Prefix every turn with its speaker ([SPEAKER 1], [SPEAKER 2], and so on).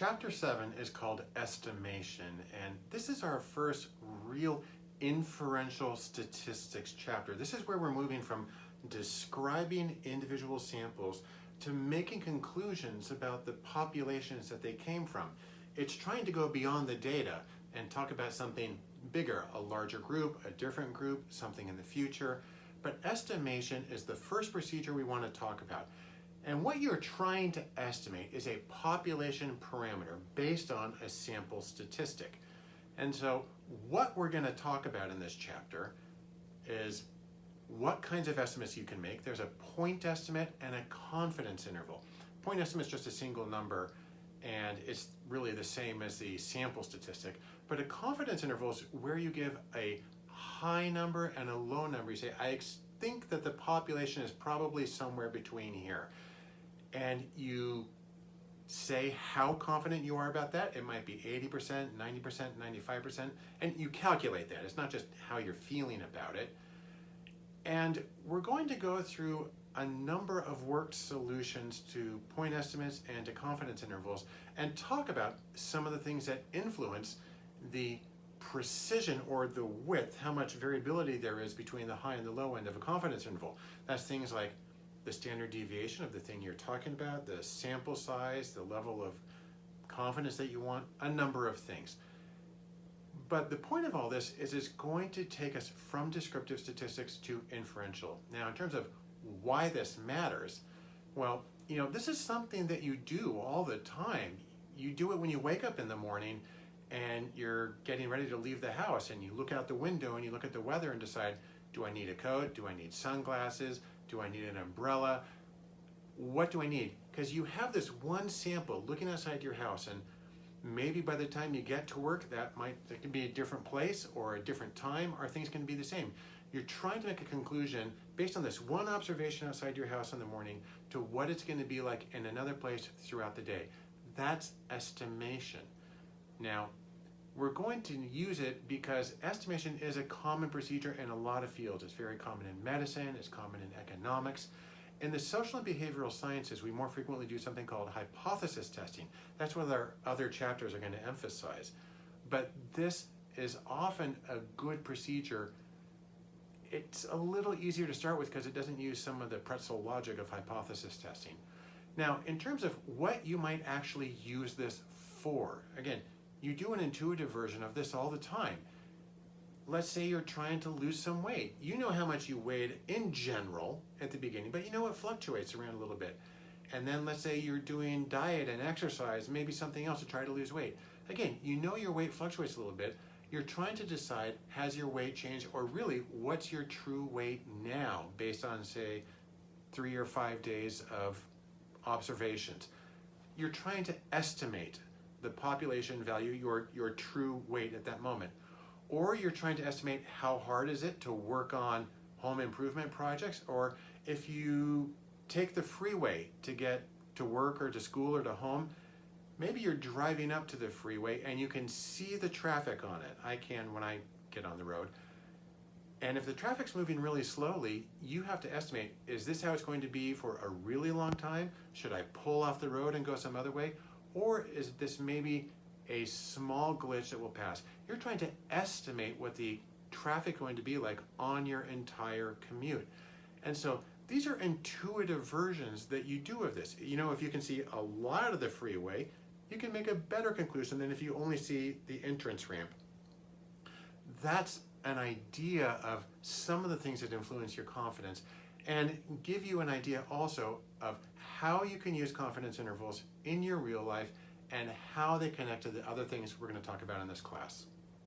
[SPEAKER 1] chapter seven is called estimation, and this is our first real inferential statistics chapter. This is where we're moving from describing individual samples to making conclusions about the populations that they came from. It's trying to go beyond the data and talk about something bigger, a larger group, a different group, something in the future. But estimation is the first procedure we want to talk about. And what you're trying to estimate is a population parameter based on a sample statistic. And so what we're going to talk about in this chapter is what kinds of estimates you can make. There's a point estimate and a confidence interval. Point estimate is just a single number and it's really the same as the sample statistic. But a confidence interval is where you give a high number and a low number. You say, I think that the population is probably somewhere between here. And you say how confident you are about that. It might be 80%, 90%, 95%, and you calculate that. It's not just how you're feeling about it. And we're going to go through a number of worked solutions to point estimates and to confidence intervals and talk about some of the things that influence the precision or the width, how much variability there is between the high and the low end of a confidence interval. That's things like the standard deviation of the thing you're talking about, the sample size, the level of confidence that you want, a number of things. But the point of all this is it's going to take us from descriptive statistics to inferential. Now, in terms of why this matters, well, you know, this is something that you do all the time. You do it when you wake up in the morning and you're getting ready to leave the house and you look out the window and you look at the weather and decide, do I need a coat? Do I need sunglasses? Do I need an umbrella? What do I need? Because you have this one sample looking outside your house and maybe by the time you get to work that might that can be a different place or a different time or things can be the same you're trying to make a conclusion based on this one observation outside your house in the morning to what it's going to be like in another place throughout the day that's estimation now we're going to use it because estimation is a common procedure in a lot of fields it's very common in medicine it's common in economics in the social and behavioral sciences, we more frequently do something called hypothesis testing. That's what our other chapters are going to emphasize. But this is often a good procedure. It's a little easier to start with because it doesn't use some of the pretzel logic of hypothesis testing. Now, in terms of what you might actually use this for, again, you do an intuitive version of this all the time let's say you're trying to lose some weight. You know how much you weighed in general at the beginning, but you know it fluctuates around a little bit. And then let's say you're doing diet and exercise, maybe something else to try to lose weight. Again, you know your weight fluctuates a little bit. You're trying to decide, has your weight changed or really what's your true weight now based on say three or five days of observations. You're trying to estimate the population value, your, your true weight at that moment or you're trying to estimate how hard is it to work on home improvement projects, or if you take the freeway to get to work or to school or to home, maybe you're driving up to the freeway and you can see the traffic on it. I can when I get on the road. And if the traffic's moving really slowly, you have to estimate, is this how it's going to be for a really long time? Should I pull off the road and go some other way? Or is this maybe a small glitch that will pass. You're trying to estimate what the traffic going to be like on your entire commute. And so these are intuitive versions that you do of this. You know, if you can see a lot of the freeway, you can make a better conclusion than if you only see the entrance ramp. That's an idea of some of the things that influence your confidence and give you an idea also of how you can use confidence intervals in your real life and how they connect to the other things we're going to talk about in this class.